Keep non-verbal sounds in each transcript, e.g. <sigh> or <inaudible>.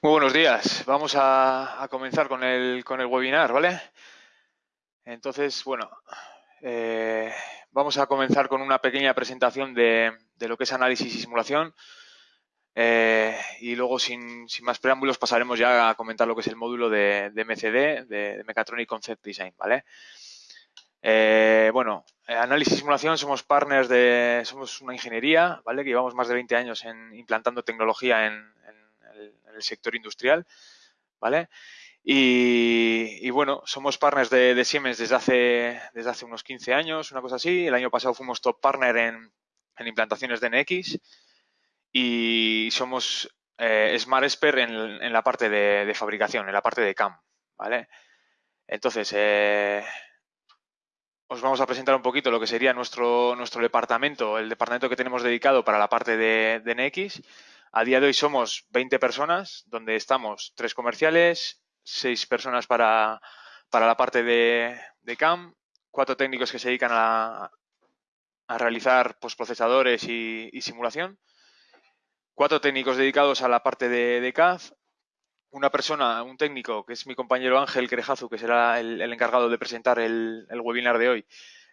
Muy buenos días. Vamos a, comenzar con el, con el, webinar, ¿vale? Entonces, bueno, eh, vamos a comenzar con una pequeña presentación de, lo que es análisis y simulación. Eh, y luego, sin, más preámbulos, pasaremos ya a comentar lo que es el módulo de, MCD, de, Mechatronic Concept Design, ¿vale? Eh, bueno, análisis y simulación, somos partners de, somos una ingeniería, ¿vale? Que llevamos más de 20 años en implantando tecnología en, el sector industrial, ¿vale? Y, bueno, somos partners de, Siemens desde hace, desde hace unos 15 años, una cosa así. El año pasado fuimos top partner en, implantaciones de NX y somos eh, Smart Expert en, la parte de, fabricación, en la parte de CAM, ¿vale? Entonces, eh, os vamos a presentar un poquito lo que sería nuestro, nuestro departamento, el departamento que tenemos dedicado para la parte de, de NX a día de hoy somos 20 personas, donde estamos tres comerciales, seis personas para, la parte de, CAM, cuatro técnicos que se dedican a, realizar postprocesadores y, y, simulación, cuatro técnicos dedicados a la parte de, CAD, una persona, un técnico, que es mi compañero Ángel Crejazu, que será el, encargado de presentar el, webinar de hoy,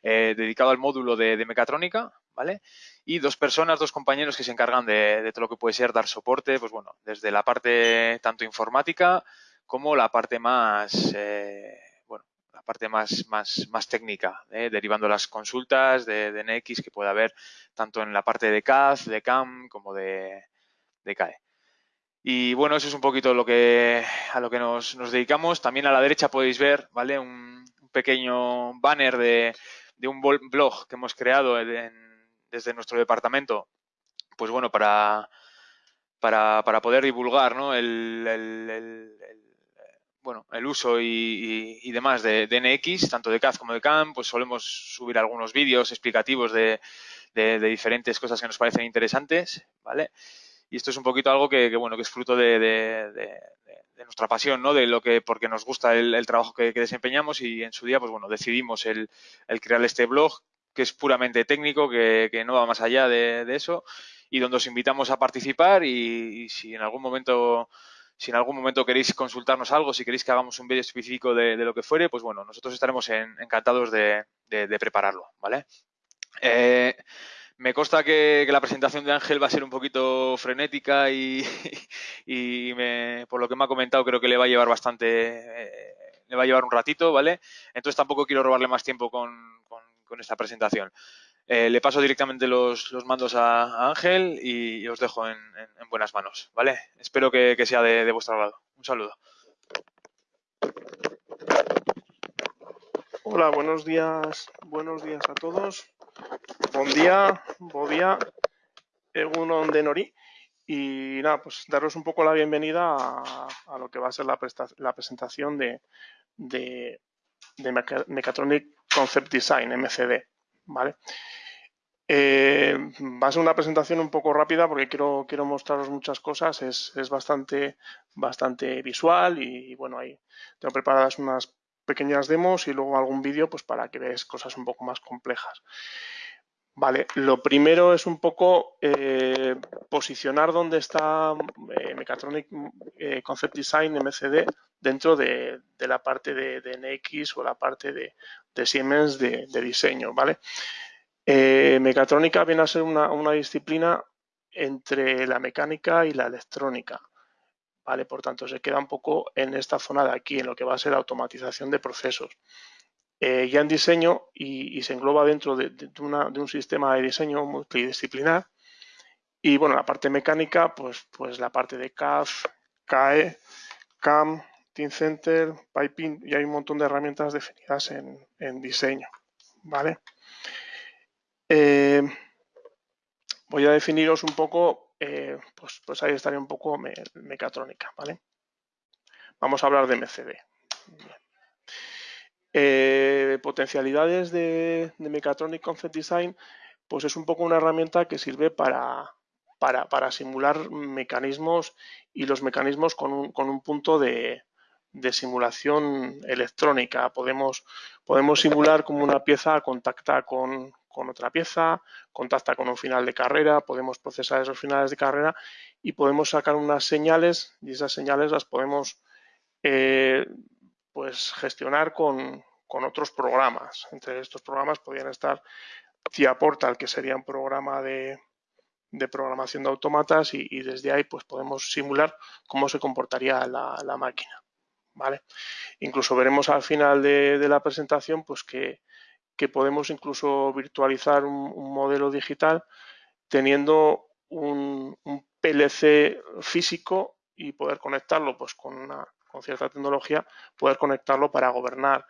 eh, dedicado al módulo de, de mecatrónica, ¿vale? Y dos personas, dos compañeros que se encargan de, todo lo que puede ser dar soporte, pues bueno, desde la parte tanto informática como la parte más, eh, bueno, la parte más, más, más técnica, ¿eh? derivando las consultas de, de, NX que puede haber tanto en la parte de CAD, de CAM, como de, de CAE. Y bueno, eso es un poquito lo que, a lo que nos, dedicamos. También a la derecha podéis ver, ¿vale? Un, pequeño banner de, de un blog que hemos creado en, desde nuestro departamento, pues bueno, para, para, poder divulgar ¿no? el, bueno, el uso y, demás de, NX, tanto de CAD como de CAM, pues solemos subir algunos vídeos explicativos de, diferentes cosas que nos parecen interesantes, ¿vale? Y esto es un poquito algo que, bueno, que es fruto de, nuestra pasión, ¿no? De lo que, porque nos gusta el, trabajo que, desempeñamos y en su día, pues bueno, decidimos el, el crear este blog que es puramente técnico, que, no va más allá de, eso y donde os invitamos a participar y, si en algún momento si en algún momento queréis consultarnos algo, si queréis que hagamos un vídeo específico de, lo que fuere, pues bueno, nosotros estaremos encantados de, prepararlo, ¿vale? Eh, me consta que, la presentación de Ángel va a ser un poquito frenética y, <laughs> por lo que me ha comentado creo que le va a llevar bastante, eh, le va a llevar un ratito, ¿vale? Entonces tampoco quiero robarle más tiempo con, con esta presentación. Eh, le paso directamente los, mandos a, Ángel y, os dejo en, buenas manos, ¿vale? Espero que, sea de, vuestro lado. Un saludo. Hola, buenos días, buenos días a todos. Buen día, buen día, Egunon de Nori. Y nada, pues daros un poco la bienvenida a, lo que va a ser la, presentación de, de, de Concept Design, MCD, ¿vale? Eh, va a ser una presentación un poco rápida porque quiero, quiero mostraros muchas cosas, es, bastante, bastante visual y, bueno, ahí tengo preparadas unas pequeñas demos y luego algún vídeo pues para que veáis cosas un poco más complejas. Vale, lo primero es un poco eh, posicionar dónde está eh, Mechatronic Concept Design MCD dentro de, la parte de, NX o la parte de, Siemens de, diseño, ¿vale? mecatrónica viene a ser una, disciplina entre la mecánica y la electrónica, ¿vale? Por tanto, se queda un poco en esta zona de aquí, en lo que va a ser automatización de procesos. Eh, ya en diseño y, se engloba dentro de, un sistema de diseño multidisciplinar. Y bueno, la parte mecánica, pues, pues la parte de CAD, CAE, CAM, Center, Piping, y hay un montón de herramientas definidas en, diseño. ¿Vale? Eh, voy a definiros un poco, eh, pues, pues ahí estaría un poco mecatrónica, ¿vale? Vamos a hablar de MCD. Eh, potencialidades de, Mechatronic Concept Design, pues es un poco una herramienta que sirve para, para, simular mecanismos y los mecanismos con un, punto de, simulación electrónica. Podemos, podemos simular como una pieza contacta con, con otra pieza, contacta con un final de carrera, podemos procesar esos finales de carrera y podemos sacar unas señales y esas señales las podemos eh, pues gestionar con, otros programas. Entre estos programas podrían estar TIA Portal, que sería un programa de, programación de automatas y, desde ahí pues podemos simular cómo se comportaría la máquina. ¿Vale? Incluso veremos al final de, la presentación pues que, podemos incluso virtualizar un, modelo digital teniendo un, PLC físico y poder conectarlo pues con, una, con cierta tecnología, poder conectarlo para gobernar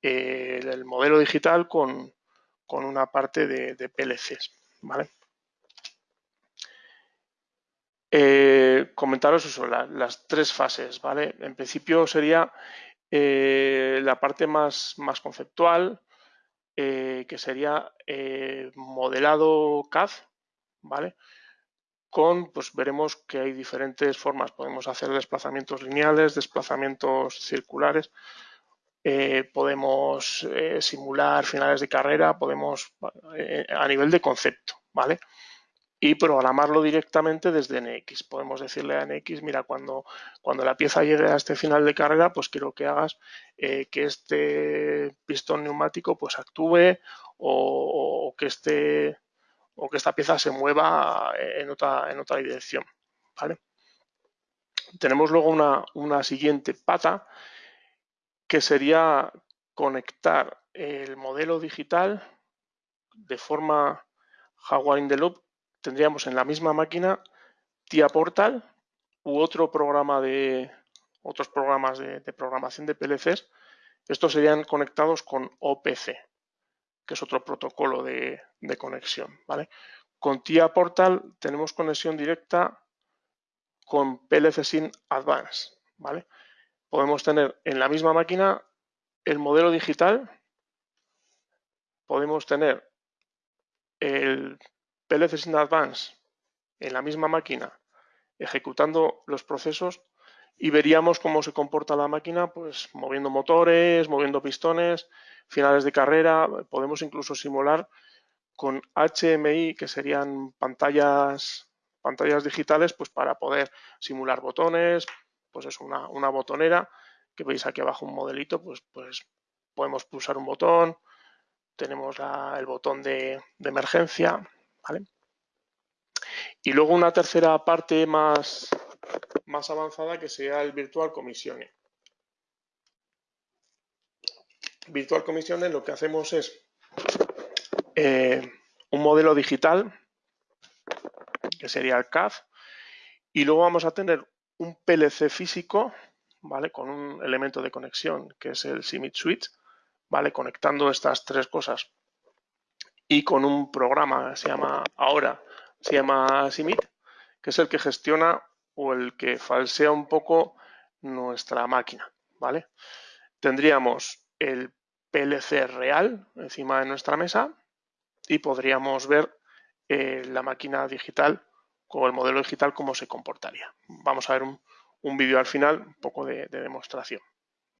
eh, el, modelo digital con, una parte de, de PLCs, ¿vale? Eh, comentaros eso, las tres fases, ¿vale? En principio sería eh, la parte más, más conceptual, eh, que sería modelado CAD, ¿vale? Con, pues veremos que hay diferentes formas. Podemos hacer desplazamientos lineales, desplazamientos circulares, podemos simular finales de carrera, podemos a nivel de concepto, ¿vale? Y programarlo directamente desde NX. Podemos decirle a NX, mira, cuando, cuando la pieza llegue a este final de carrera, pues quiero que hagas eh, que este pistón neumático pues actúe o, que este o que esta pieza se mueva en otra, en otra dirección. ¿vale? Tenemos luego una, una siguiente pata que sería conectar el modelo digital de forma Jaguar in the Loop tendríamos en la misma máquina TIA Portal u otro programa de otros programas de, programación de PLCs. Estos serían conectados con OPC, que es otro protocolo de, conexión. ¿vale? Con TIA Portal tenemos conexión directa con PLC Sync Advance. ¿vale? Podemos tener en la misma máquina el modelo digital, podemos tener el PLC in Advance en la misma máquina ejecutando los procesos y veríamos cómo se comporta la máquina, pues moviendo motores, moviendo pistones, finales de carrera, podemos incluso simular con HMI, que serían pantallas, pantallas digitales, pues para poder simular botones, pues es una, botonera, que veis aquí abajo un modelito, pues, pues podemos pulsar un botón, tenemos el botón de emergencia, y luego una tercera parte más, más avanzada que sería el Virtual Commissioning. Virtual Commissioning lo que hacemos es eh, un modelo digital, que sería el CAD, y luego vamos a tener un PLC físico, ¿vale? Con un elemento de conexión que es el Simit Switch, ¿vale? Conectando estas tres cosas y con un programa, se llama ahora, se llama Simit, que es el que gestiona o el que falsea un poco nuestra máquina, ¿vale? Tendríamos el PLC real encima de nuestra mesa y podríamos ver eh, la máquina digital o el modelo digital cómo se comportaría. Vamos a ver un, vídeo al final, un poco de demostración.